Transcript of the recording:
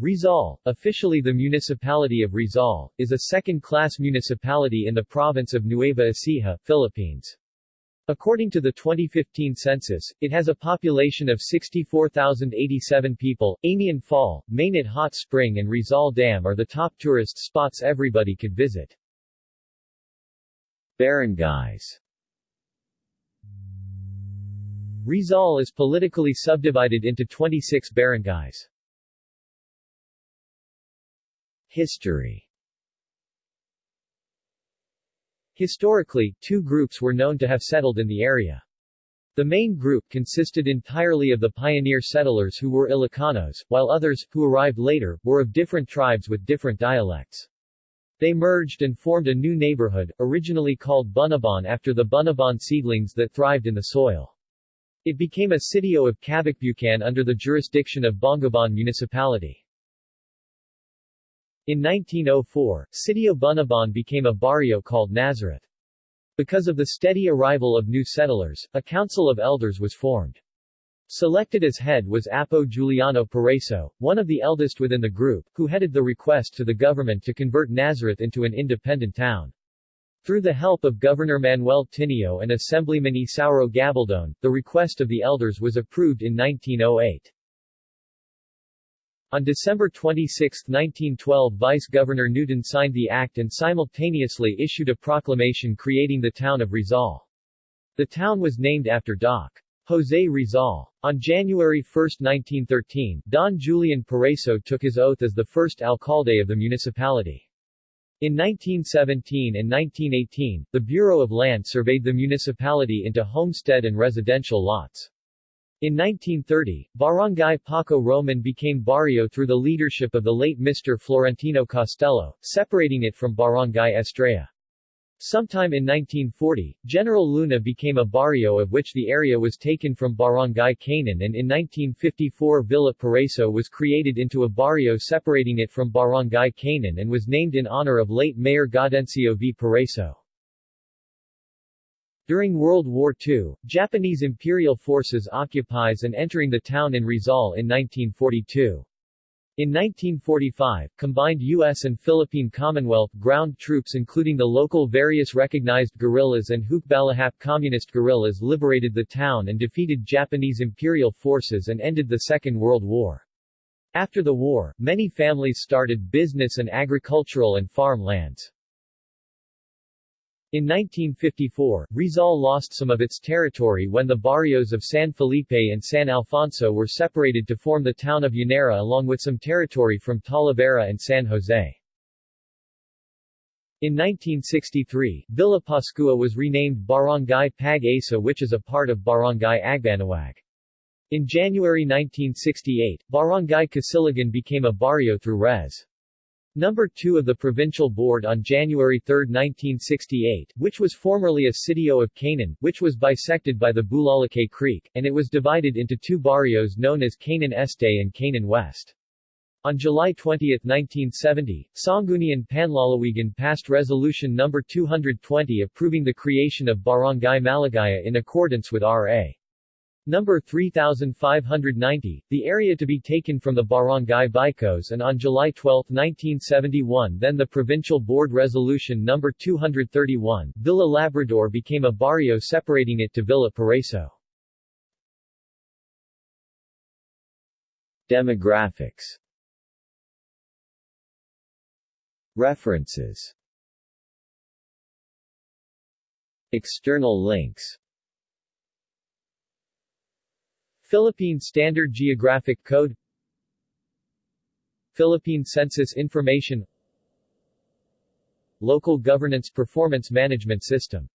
Rizal, officially the municipality of Rizal, is a second-class municipality in the province of Nueva Ecija, Philippines. According to the 2015 census, it has a population of 64,087 people. Amian Fall, Mainit Hot Spring and Rizal Dam are the top tourist spots everybody could visit. Barangays Rizal is politically subdivided into 26 barangays. History Historically, two groups were known to have settled in the area. The main group consisted entirely of the pioneer settlers who were Ilocanos, while others, who arrived later, were of different tribes with different dialects. They merged and formed a new neighborhood, originally called Bunabon after the Bunabon seedlings that thrived in the soil. It became a sitio of Cabocbucan under the jurisdiction of Bongabon Municipality. In 1904, Sitio Bunabon became a barrio called Nazareth. Because of the steady arrival of new settlers, a council of elders was formed. Selected as head was Apo Juliano Pareso, one of the eldest within the group, who headed the request to the government to convert Nazareth into an independent town. Through the help of Governor Manuel Tinio and Assemblyman Isauro Gabaldon, the request of the elders was approved in 1908. On December 26, 1912 Vice-Governor Newton signed the act and simultaneously issued a proclamation creating the town of Rizal. The town was named after Doc. Jose Rizal. On January 1, 1913, Don Julian Pareso took his oath as the first alcalde of the municipality. In 1917 and 1918, the Bureau of Land surveyed the municipality into homestead and residential lots. In 1930, Barangay Paco Roman became barrio through the leadership of the late Mr. Florentino Costello, separating it from Barangay Estrella. Sometime in 1940, General Luna became a barrio of which the area was taken from Barangay Canaan and in 1954 Villa Pareso was created into a barrio separating it from Barangay Canaan and was named in honor of late Mayor Gaudencio V. Pareso. During World War II, Japanese imperial forces occupies and entering the town in Rizal in 1942. In 1945, combined U.S. and Philippine Commonwealth ground troops including the local various recognized guerrillas and Hukbalahap communist guerrillas liberated the town and defeated Japanese imperial forces and ended the Second World War. After the war, many families started business and agricultural and farm lands. In 1954, Rizal lost some of its territory when the barrios of San Felipe and San Alfonso were separated to form the town of Llanera along with some territory from Talavera and San Jose. In 1963, Villa Pascua was renamed Barangay Pag-asa which is a part of Barangay Agbanawag. In January 1968, Barangay Casiligan became a barrio through Res. Number 2 of the Provincial Board on January 3, 1968, which was formerly a sitio of Canaan, which was bisected by the Bulalacay Creek, and it was divided into two barrios known as Canaan Este and Canaan West. On July 20, 1970, Sangguniang Panlalawigan passed Resolution No. 220 approving the creation of Barangay Malagaya in accordance with R.A. Number 3590, the area to be taken from the Barangay Bicos and on July 12, 1971 then the Provincial Board Resolution No. 231, Villa Labrador became a barrio separating it to Villa Pareso. Demographics References External links Philippine Standard Geographic Code Philippine Census Information Local Governance Performance Management System